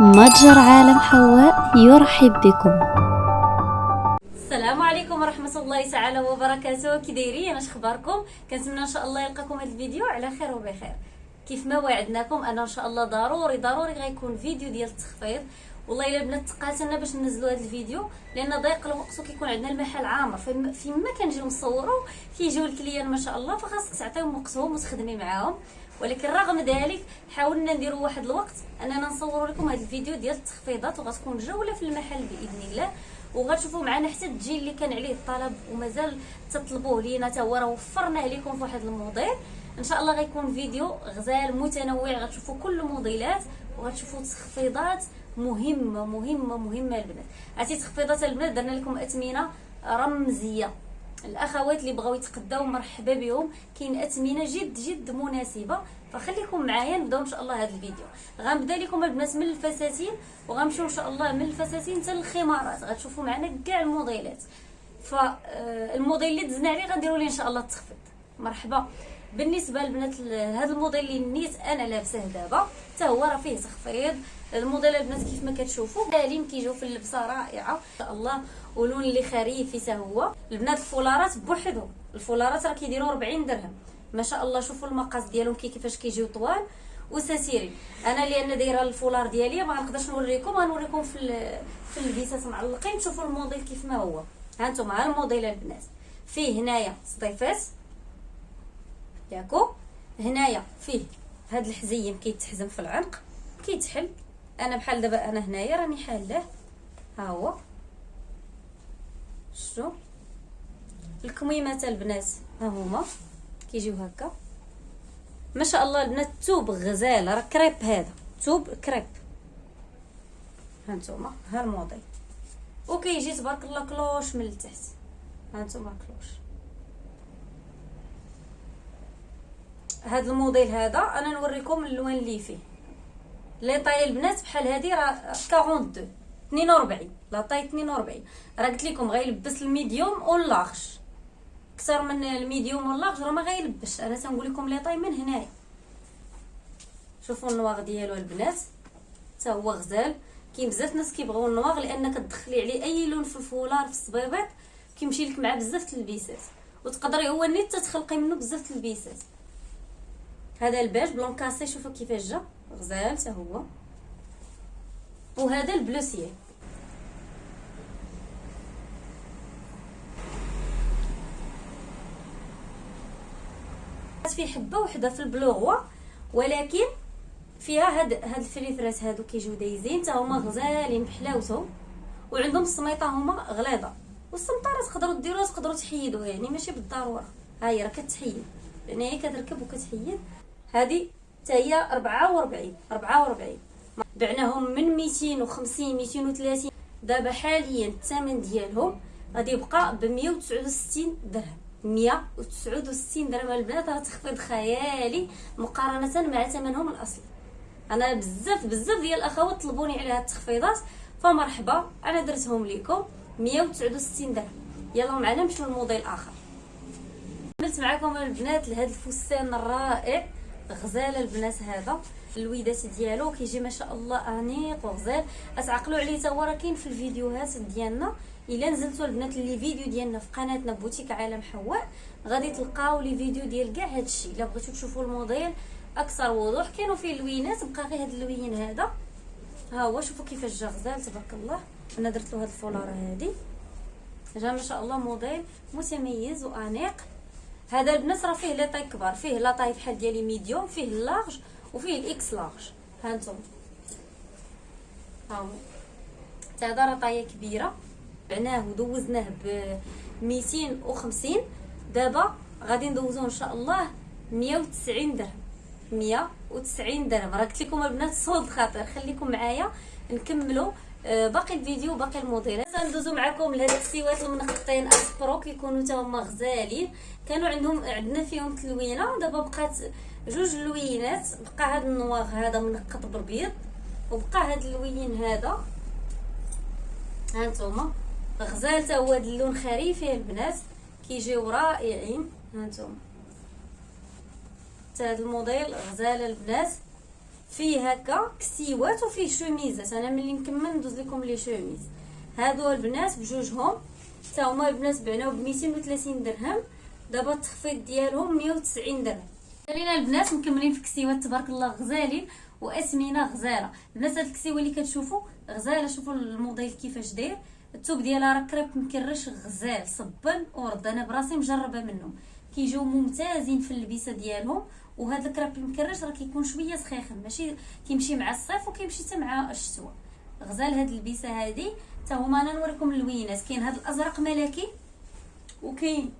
متجر عالم حواء يرحب بكم. السلام عليكم ورحمة الله تعالى وبركاته. كي دايرين اش أخباركم؟ كنتمنى إن شاء الله يلقاكم هذا الفيديو على خير وبخير. كيف ما وعدناكم أنا إن شاء الله ضروري ضروري غيكون فيديو ديال التخفيض. والله إلا البنات تقاتلنا باش ننزلوا هذا الفيديو لأن ضيق الوقت وكيكون عندنا المحل عامر. فيما كنجيو نصوروا كيجيو الكليان ما شاء الله فخاصك تعطيهم وقتهم وتخدمي معاهم. ولكن رغم ذلك حاولنا نديروا واحد الوقت أننا نصوروا لكم هذا الفيديو ديال التخفيضات وغتكون جولة في المحل بإذن الله. وغتشوفوا معنا حتى الجيل اللي كان عليه الطلب ومازال تطلبوه لينا تا هو راه وفرناه لكم في واحد الموديل إن شاء الله غيكون فيديو غزال متنوع غتشوفوا كل الموديلات وغتشوفوا تخفيضات مهمة مهمة مهمة البنات عرفتي تخفيضات البنات درنا لكم اثمنه رمزية. الأخوات اللي بغاو يتقداو مرحبا بهم. كاين أثمنة جد جد مناسبة. فخليكم معايا نبداو إن شاء الله هذا الفيديو. غنبدا لكم البنات من الفساتين. وغنمشيو إن شاء الله من الفساتين حتى للخمارات. غتشوفوا معنا كاع الموديلات. فالموديل اللي دزنا عليه غنديروا ليه إن شاء الله التخفيض. مرحبا. بالنسبة للبنات هذا الموديل اللي نيت أنا لابسه دابا حتى هو راه فيه تخفيض الموديل البنات كيف ما كتشوفوا دالين كيجيو في اللبسة رائعة. إن شاء الله ولون اللي خريفي حتى هو. البنات الفولارات بوحدهم. الفولارات راه كيديروا 40 درهم. ما شاء الله شوفوا المقاس ديالهم كي كيفاش كيجيو طوال وساتيري أنا لأن دايرة الفولار ديالي ما غنقدرش نوريكم غنوريكم في في البيسات معلقين. تشوفوا الموديل كيف ما هو. ها أنتم ها الموديل البنات. فيه هنايا صديفات. ياكو هنايا فيه هاد الحزيم كيتحزم في العنق كيتحل. أنا بحال دابا أنا هنايا راني حالة. ها هو. شتو الكميمات البنات ها هما. كيجيو هكا. ما شاء الله البنات توب غزال راه كريب هذا. توب كريب. ها نتوما ها الموديل. وكيجي تبارك الله cloche من التحت. ها نتوما cloche. هذا الموديل هذا أنا نوريكم اللون اللي فيه. les tailles البنات بحال هذه راه 42 42 la taille 42 راه قلت لكم غيلبس ال medium وال large أكثر من ال medium وال large راه ما غيلبش أنا تنقول لكم les tailles من هنايا. شوفوا ال noir ديالو البنات. حتى هو غزال. كاين بزاف ناس كيبغيو ال noir لأن كتدخلي عليه أي لون في الفولار في الصبيبيط كيمشي لك مع بزاف البيسات وتقدري هو نيت تخلقي منه بزاف البيسات هذا الباج بلون كاسي شوفوا كيفاش جا. غزال حتى هو. وهذا البلوسيه في حبة وحدة في البلوغوا ولكن فيها هاد هاد الفريفرات هادو كيجيو دايزين حتى هما غزالين بحلاوتهم وعندهم السميطه هما غليظة. والسمطه تقدروا ديروها تقدروا تحيدوها يعني ماشي بالضرورة. ها هي راه كتحيد. يعني هي كتركب وكتحيد. هذه حتى هي 44 44 بعناهم من 250 230 دابا حاليا الثمن ديالهم غادي يبقى ب 169 درهم. 169 درهم. البنات راه تخفيض خيالي مقارنة مع ثمنهم الأصلي. أنا بزاف بزاف ديال الأخوات طلبوني على هاد التخفيضات. فمرحبا أنا درتهم لكم 169 درهم. يلا معنا نمشيو لموديل اخر كملت معكم البنات لهذا الفستان الرائع. غزال البنات هذا الويدات ديالو كيجي ما شاء الله أنيق وغزال. أتعقلوا عليه تا هو راه كاين في الفيديوهات ديالنا. إلا نزلتوا البنات les vidéos ديالنا في قناتنا بوتيك عالم حواء غادي تلقاو les vidéos ديال كاع هادشي إلا بغيتو تشوفوا الموديل أكثر وضوح. كانوا فيه اللوينات بقى غير هذا اللوين هذا. ها هو شوفوا كيفاش جا غزال تبارك الله. أنا درت له هاد الفولارة هادي. جا ما شاء الله موديل متميز وأنيق. هذا البنات راه فيه les tailles كبار فيه la taille بحال ديالي medium فيه ال large وفيه ال X large. ها أنتم ها هو. هذا راه طاية كبيرة. بعناه ودوزناه ب 250 دابا غادي ندوزوه إن شاء الله 190 درهم. 190 درهم. راه قلت لكم البنات صوت خاطر. خليكم معايا. نكملوا آه، باقي الفيديو باقي الموديلات ندوزو معكم لهاد الكسيوات المنقطين. أسبرو كيكونوا حتى هما غزالين. كانوا عندهم عندنا فيهم تلوينة. دابا بقات جوج لوينات. بقى هاد ال noir هذا منقط بالبيض. وبقى هاد اللوين هذا. ها نتوما. غزال حتى هو اللون خريفي البنات. كيجيو رائعين ها نتوما. حتى هاد الموديل غزال البنات. فيه هكا كسيوات وفيه شوميزات أنا ملي نكمل ندوز لكم لي شوميز. هادو البنات بجوجهم حتى هما البنات بعناو ب 230 درهم. دابا التخفيض ديالهم 190 درهم. خلينا البنات مكملين في كسيوات تبارك الله غزالين واسمنه غزالة. البنات هاد الكسيوة اللي كتشوفوا غزالة. شوفوا الموديل كيفاش داير. الثوب ديالها راه كريب مكرش غزال صبن ورد. أنا براسي مجربة منهم. كيجيو ممتازين في اللبسة ديالهم. وهذا الكريب المكرش راه كيكون شوية سخيخن ماشي كيمشي مع الصيف وكيمشي حتى مع الشتوى غزال هاد اللبسه هادي حتى هما أنا نوريكم اللوينات كاين هاد الأزرق ملكي وكاين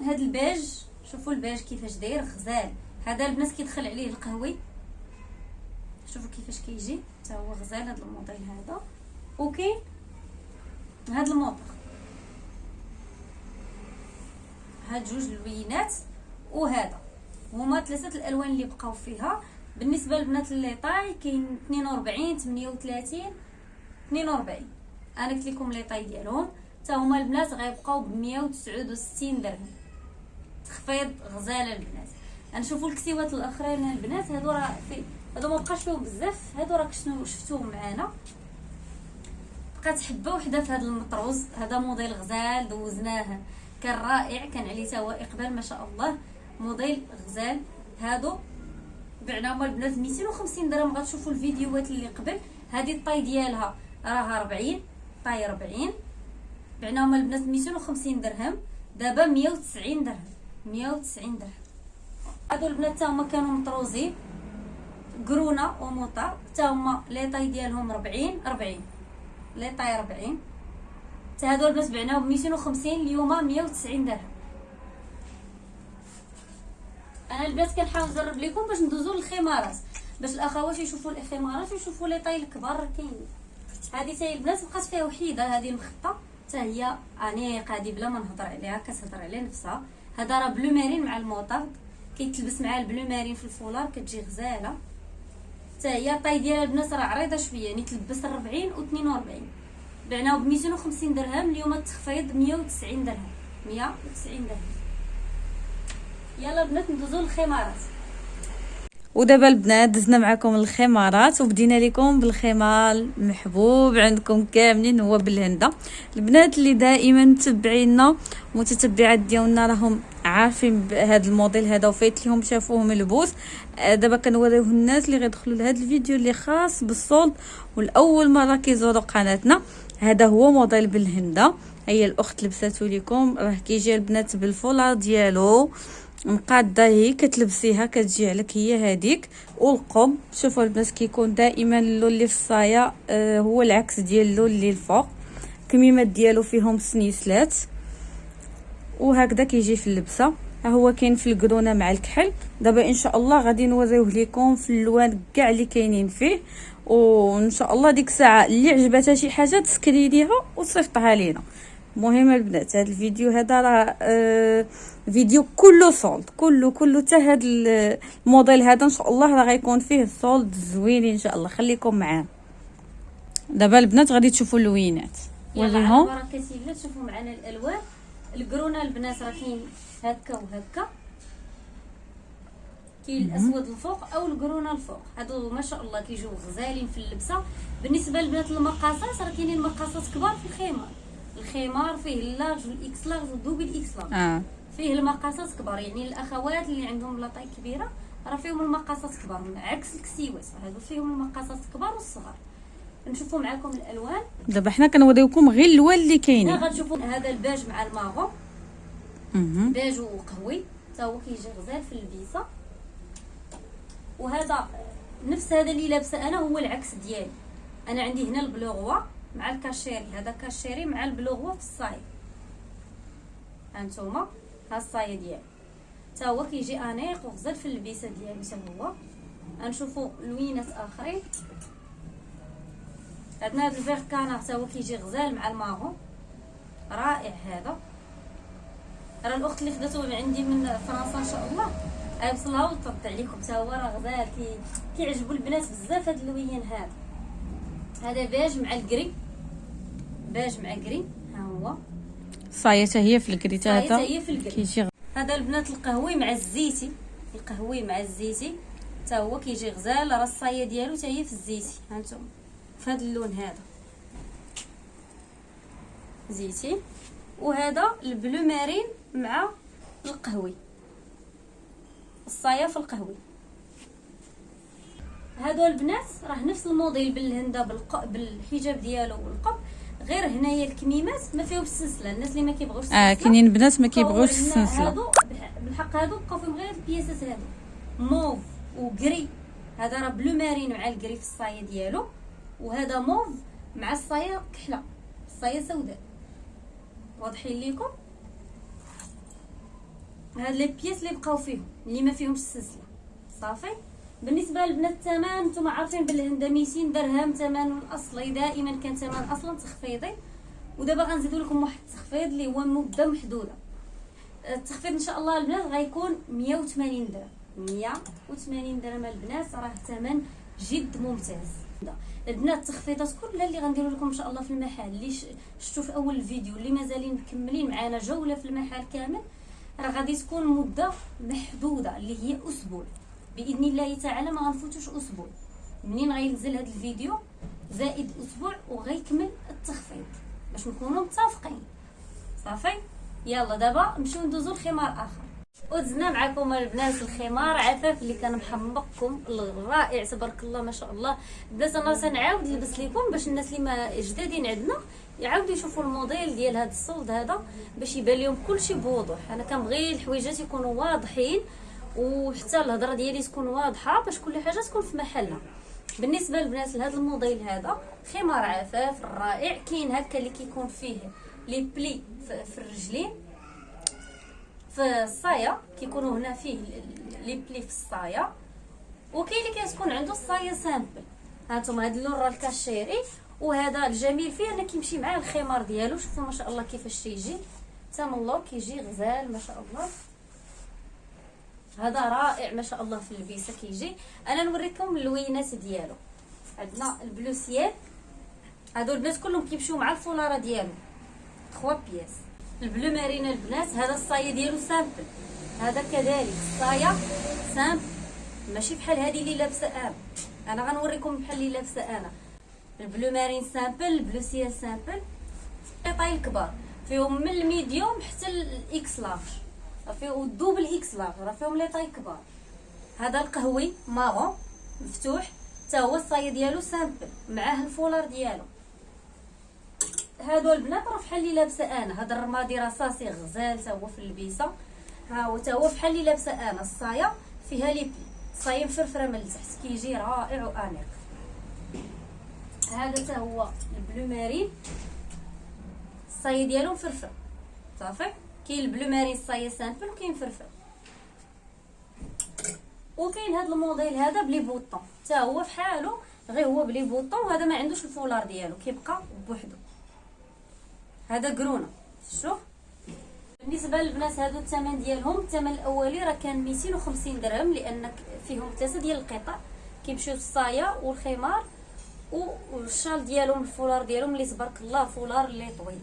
هاد البيج شوفوا البيج كيفاش داير غزال. هذا البنات كيدخل عليه القهوي شوفوا كيفاش كيجي حتى هو غزال هذا الموديل هذا. وكاين هاد الموطر هاد جوج اللوينات وهذا. هما ثلاثة الألوان اللي بقاو فيها. بالنسبة للبنات les tailles كاين 42 38 42 أنا قلت لكم taille ديالهم. حتى هما البنات غيبقاو ب 169 درهم. تخفيض غزالة البنات. غنشوفوا الكسيوات الأخرين البنات هادو راه في هادو ما بقاش فيهم بزاف. هادو راه شنو شفتوهم معانا. بقات حبة وحدة في هذا المطروز. هذا موديل غزال دوزناه كان رائع كان عليه توا إقبال ما شاء الله. موديل غزال. هادو بعناهم البنات 250 درهم. غتشوفوا الفيديوهات اللي قبل. هذه الطاي ديالها راها 40 طاي 40 بعناهم البنات 250 درهم. دابا 190 درهم. 190 درهم. هادو البنات تا هما كانوا مطروزين. قرونه وموطا. تا هما لي طاي ديالهم 40 40 لي طاي 40 حتى هادو البنات بعناهم ب 250 اليوم 190 درهم. أنا البنات كنحاول نجرب لكم باش ندوزو للخمارات. باش الاخوات يشوفوا الخمارات ويشوفوا لي طاي الكبار كاينين هذه تاهي البنات بقات فيها وحيدة هذه المخطة. حتى هي انيقه هذه بلا ما نهضر عليها كتهضر على نفسها. هذا راه بلو مارين مع الموطارد كيتلبس مع البلو مارين في الفولار كتجي غزالة. حتى هي الطاي ديالها البنات راه عريضة شوية يعني تلبس 40 و 42 بعناو ب 250 درهم اليوم التخفيض 190 درهم. 190 درهم. يلا البنات ندوزو للخمارات. ودابا البنات دزنا معكم الخمارات وبدينا لكم بالخمار المحبوب عندكم كاملين هو بالهندة. البنات اللي دائما متبعينا متتبعات ديالنا راهم عارفين بهذا الموديل هذا وفايت لهم شافوه ملبوس آه، دابا كنوريوه الناس اللي غيدخلوا لهذا الفيديو اللي خاص بالصولد والأول مرة كيزوروا قناتنا. هذا هو موديل بالهندة. هي الأخت لبساتو لكم راه كيجي البنات بالفولار ديالو. مقاده هي كتلبسيها كتجي عليك هي هذيك والقب شوفوا البنات كيكون دائما اللون اللي في الصايه آه هو العكس ديال اللون اللي الفوق. الكميمات ديالو فيهم سنيسلات. وهكذا كيجي في اللبسة. ها هو كاين في ال grenat مع الكحل. دابا إن شاء الله غادي نوريوه لكم في اللوان كاع اللي كاينين فيه. وإن شاء الله ديك الساعة اللي عجبتها شي حاجة تسكرينيها وتصيفطها لينا. المهم البنات هذا الفيديو هذا راه آه فيديو كله solde كله كله. حتى هذا الموديل هذا إن شاء الله راه غيكون فيه solde زوين إن شاء الله. خليكم معاه. دابا البنات غادي تشوفوا اللوينات. وريهم يلا بركه تشوفوا معنا الألوان. ال grenat البنات راه كاين هكا وهكا. كاين الأسود الفوق أو ال grenat الفوق. هادو ما شاء الله كيجيو غزالين في اللبسة. بالنسبة للبنات المقاسات راه كاينين مقاسات كبار في الخمار الخمار فيه ال large وال X large و double X large. آه. فيه المقاسات كبار يعني الأخوات اللي عندهم la taille كبيرة راه فيهم المقاسات كبار عكس الكسيوات هادو فيهم المقاسات كبار والصغار. نشوفوا معكم الألوان. دابا حنا كنوريوكم غير اللوان اللي كاينين. غتشوفوا هذا البيج مع ال marron بيج وقهوي حتى هو كيجي غزال في اللبسه وهذا نفس هذا اللي لابسه أنا هو العكس ديالي. أنا عندي هنا ال bleu roi. مع الكاشيري. هذا كاشيري مع ال bleu roi في الصاي. هانتوما ها الصايه ديالي حتى هو كيجي انيق وغزال في اللبسه ديالو حتى هو. غنشوفوا لوينات آخرين. عندنا هذا ال vert canard حتى هو كيجي غزال مع ال marron. رائع هذا. راه الأخت اللي خداتو من عندي من فرنسا إن شاء الله غيوصلها وترد عليكم. حتى هو راه غزال كي كيعجبوا البنات بزاف هاد اللوين هذا هذا بيج مع ال gris بيج مع gris ها هو. صايه هي في ال gris هذا هي في الكري هذا البنات القهوي مع الزيتي. القهوي مع الزيتي. حتى هو كيجي غزال راه الصاية ديالو حتى هي في الزيتي. هانتوما في هذا اللون هذا. زيتي. وهذا ال bleu marine مع القهوي. الصاية في القهوي. هادو البنات راه نفس الموديل بالهنده بالق... بالحجاب ديالو والقب. غير هنايا الكميمات ما فيهمش السلسله الناس اللي ما كيبغوش آه كاينين بنات ما كيبغوش السلسله هادو بالحق هادو بقاو فيهم غير البياسات هادو. mauve و gris هذا راه bleu marine مع ال gris في الصايه ديالو. وهذا موف مع الصايه كحلة. الصايه سوداء. واضحين ليكم؟ هاد لي بياس اللي بقاو فيهم اللي ما فيهمش السلسله صافي؟ بالنسبة للبنات الثمن نتوما عارفين بالهنده 200 درهم ثمن الأصلي دائما كان ثمن أصلا تخفيضي. ودابا غنزيدو لكم واحد التخفيض اللي هو مده محدودة. التخفيض إن شاء الله البنات غيكون 180 درهم. 180 درهم البنات راه ثمن جد ممتاز. البنات التخفيضات كلها اللي غنديرو لكم إن شاء الله في المحل اللي شفتوا في أول الفيديو اللي مازالين مكملين معنا جولة في المحل كامل راه غادي تكون مده محدودة اللي هي أسبوع. بإذن الله تعالى ما غنفوتوش أسبوع. منين غينزل هذا الفيديو؟ زائد أسبوع وغيكمل التخفيض. باش نكونوا متفقين. صافي؟ يلا دابا نمشيو ندوزو لخمار آخر. ودزنا معكم البنات الخمار عفاف اللي كان محمقكم الرائع. تبارك الله ما شاء الله. بدات أنا تنعاود نلبس لكم باش الناس اللي ما جدادين عندنا يعاودوا يشوفوا الموديل ديال هذا الصولد هذا باش يبان لهم كلشي بوضوح. أنا كنبغي الحويجات يكونوا واضحين. وحتى الهضرة ديالي تكون واضحة باش كل حاجة تكون في محلها. بالنسبة للبنات لهذا الموديل هذا خمار عفاف رائع كاين هكا اللي كيكون فيه les plis في الرجلين. في الصاية كيكونوا هنا فيه les plis في الصاية. وكاين اللي كتكون عنده الصاية simple. هانتوما هاد اللون راه الكاشيري. وهذا الجميل فيه أنه كيمشي مع الخمار ديالو. شوفوا ما شاء الله كيفاش تيجي تم الله كيجي غزال ما شاء الله. هذا رائع ما شاء الله في اللبسه كيجي أنا نوريكم اللوينات ديالو. عندنا ال bleu ciel هادو البنات كلهم كيمشيو مع الفولاره ديالو 3 pièces. ال bleu marine البنات هذا الصاية ديالو simple. هذا كذلك الصايه simple. ماشي بحال هذه اللي لابسة أنا. أنا غنوريكم بحال اللي لابسة أنا. ال bleu marine simple ال bleu ciel simple. قطاي الكبار فيهم من ال medium حتى ال X large راه ال double X large راه فيهم les tailles كبار هذا القهوي marron مفتوح حتى هو الصايه ديالو simple معاه الفولار ديالو. هادو البنات راه فحال اللي لابسة أنا هذا الرمادي رصاصي غزال تا هو في اللبيسة. ها هو تا هو فحال اللي لابسة أنا الصاية فيها les plis. الصايه مفرفره من التحت كيجي رائع وأنيق. هذا تا هو ال bleu marine ديالو مفرفره صافي؟ كاين ال bleu marine الصايه simple وكاين مفرفر وكاين هذا الموديل هذا ب les boutons. حتى هو فحالو غير هو ب les boutons وهذا ما عندوش الفولار ديالو كيبقى بوحدو. هذا grenat شوف. بالنسبة للبنات هادو الثمن ديالهم الثمن الأولي راه كان 250 درهم لأن فيهم ثلاثة ديال القطع. كيمشيو الصايه والخمار والشال ديالهم الفولار ديالهم اللي تبارك الله فولار اللي طويل.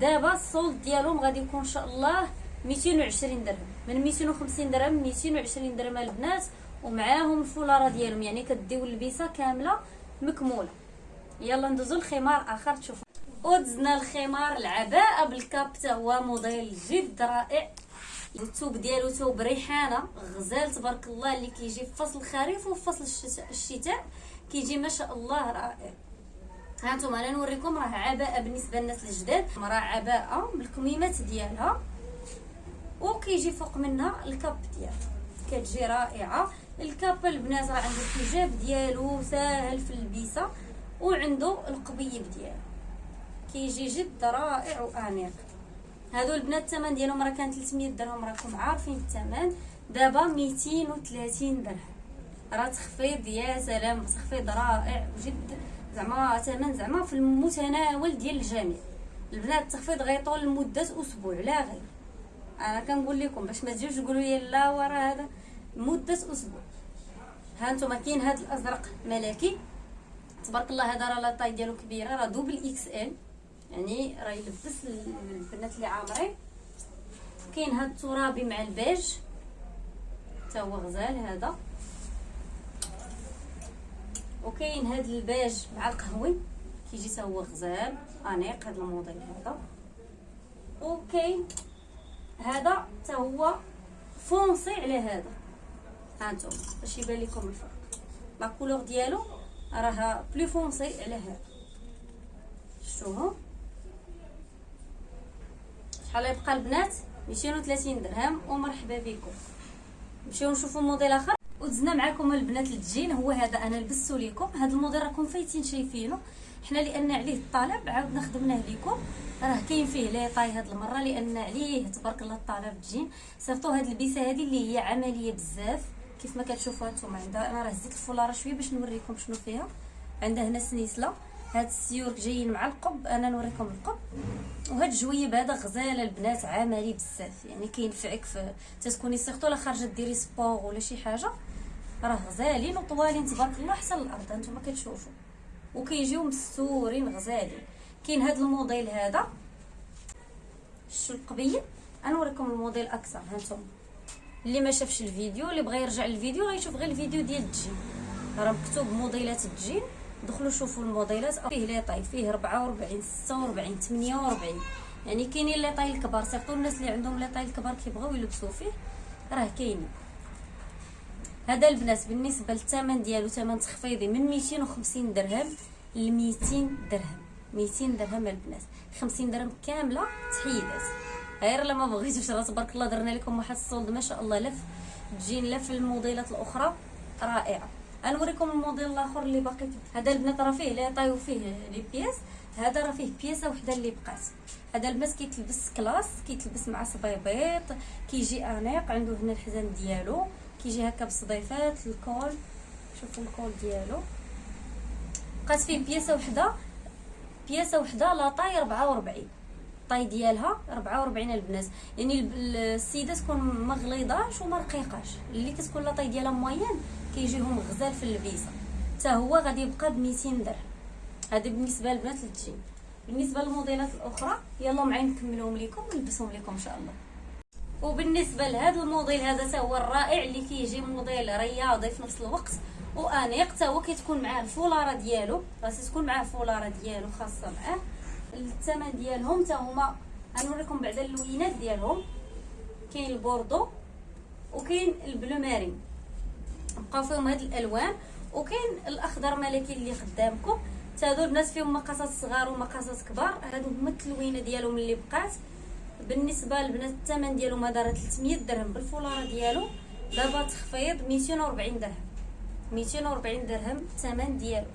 دابا السولد ديالهم غادي يكون إن شاء الله 220 درهم. من 250 درهم 220 درهم البنات ومعاهم الفولارة ديالهم. يعني كديو اللبسة كاملة مكمولة. يلا ندوزو لخمار آخر تشوفوا ودزنا الخمار العباءه بالكاب حتى هو موديل جد رائع. الثوب ديالو ثوب ريحانة. غزال تبارك الله اللي كيجي في فصل الخريف وفي فصل الشتاء الشتاء. كيجي ما شاء الله رائع. هانتوما أنا نوريكم راه عباءة بالنسبة للناس الجداد. راه عباءة بالكميمات ديالها. وكيجي فوق منها الكاب ديالها. كتجي رائعة. الكاب البنات راه عنده الحجاب ديالو ساهل في اللبسه وعنده القبيب ديالو. كيجي جد رائع وأنيق. هادو البنات الثمن ديالهم راه كان 300 درهم. راكم عارفين الثمن. دابا 230 درهم. راه تخفيض يا سلام تخفيض رائع جد. زعما ثمن زعما في المتناول ديال الجميع. البنات التخفيض غيطول لمدة أسبوع لا غير. أنا كنقول لكم باش ما تجيوش تقولوا لي لا ورا هذا مدة أسبوع. ها أنتم كاين هذا الأزرق ملكي. تبارك الله هذا راه la taille ديالو كبيرة راه double XL. يعني راه يلبس البنات اللي عامرين. كاين هذا الترابي مع البيج. حتى هو غزال هذا. وكاين هاد البيج مع القهوي كيجي حتى هو غزال أنيق هاد الموديل هذا. وكاين هذا حتى هو foncé على هذا. هانتم باش يبان لكم الفرق. la couleur ديالو راها plus foncé على هذا. شفتوهم شحال يبقى البنات؟ 230 درهم ومرحبا بكم. نمشيو نشوفوا موديل آخر؟ ودزنا معكم البنات الجين هو هذا أنا لبستو لكم هذا الموديل راكم فايتين شايفينه. حنا لأن عليه الطلب عاودنا خدمناه لكم راه كاين فيه les tailles هاد المرة لأن عليه تبارك الله الطلب ال jean surtout هاد ال pièce هذه اللي هي عملية بزاف. كيف ما كتشوفوا هانتوما عندها أنا راه زدت الفولارة شوية باش نوريكم شنو فيها. عندها هنا سنيسلة. هاد السيور جايين مع القب أنا نوريكم القب. وهاد ال jupe هذا غزالة البنات عملي بزاف. يعني كينفعك في تتكوني surtout لا خارجة ديري sport ولا شي حاجة. راه غزالين وطوالين تبارك الله حتى الأرض. هانتوما كتشوفوا. وكيجيو مستورين غزالين كاين هاد الموديل هذا. شو القبيه غنوريكم الموديل أكثر. هانتوما اللي ما شافش الفيديو اللي بغى يرجع للفيديو غيشوف غير الفيديو ديال الجين. راه مكتوب موديلات الجين. دخلوا شوفوا الموديلات. فيه les tailles فيه 44 46 48 يعني كاينين les tailles الكبار surtout الناس اللي عندهم les tailles الكبار كيبغيو يلبسوا فيه. راه كاينين. هذا البنات بالنسبة للثمن ديالو ثمن تخفيضي من 250 درهم ل 200 درهم. 200 درهم البنات 50 درهم كاملة تحيدات. غير لما بغيتوش راه تبارك الله درنا لكم واحد ال solde ما شاء الله لف تجين لا في الموديلات الأخرى. رائعة. غنوريكم الموديل الآخر اللي باقي. هذا البنات راه فيه les tailles وفيه les pièces. هذا راه فيه بياسة وحدة اللي بقات. هذا البنات كيتلبس classe كيتلبس مع صبيبيط كيجي أنيق. عنده هنا الحزام ديالو. كيجي هكا بالصديفات ال col. شوفوا ال col ديالو. بقات فيه بياسة وحدة. بياسة وحدة la taille 44 taille ديالها 44 البنات. يعني السيدة تكون ما غليظاش وما رقيقاش. اللي كتكون لا طاي ديالها موين كيجيهم غزال في اللبيسة. حتى هو غادي يبقى ب 200 درهم. هذا بالنسبة للبنات الجين بالنسبة للموديلات الأخرى يلا معايا نكملهم لكم ونلبسهم لكم إن شاء الله. وبالنسبة لهذا الموديل هذا حتى هو الرائع اللي كيجي موديل رياضي في نفس الوقت. وأنيق حتى هو كتكون معاه الفولارة ديالو. راه تكون معاه الفولارة ديالو خاصة معاه. الثمن ديالهم حتى هما غنوريكم بعدا اللوينات ديالهم. كاين البوردو وكاين ال bleu marine. بقاو فيهم هاد الألوان. وكاين الأخضر ملكي اللي قدامكم هادو البنات فيهم مقاسات صغار ومقاسات كبار. هادو هما التلوينه ديالهم اللي بقات. بالنسبة للبنات الثمن ديالهم هذا راه 300 درهم بالفولارة ديالو دابا تخفيض 240 درهم. 240 درهم الثمن ديالو.